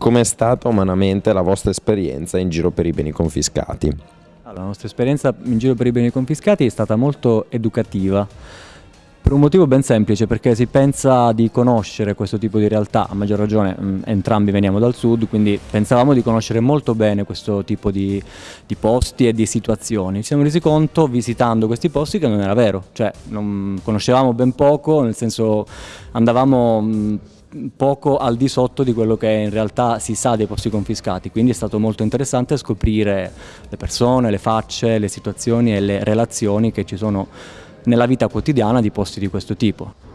Com'è stata umanamente la vostra esperienza in giro per i beni confiscati? La nostra esperienza in giro per i beni confiscati è stata molto educativa per un motivo ben semplice, perché si pensa di conoscere questo tipo di realtà, a maggior ragione mh, mm, entrambi veniamo dal sud, quindi pensavamo di conoscere molto bene questo tipo di, di, posti e di situazioni. Ci siamo resi conto visitando questi posti che non era vero, cioè non conoscevamo ben poco, nel senso andavamo... Mh, mm, poco al di sotto di quello che in realtà si sa dei posti confiscati, quindi è stato molto interessante scoprire le persone, le facce, le situazioni e le relazioni che ci sono nella vita quotidiana di posti di questo tipo.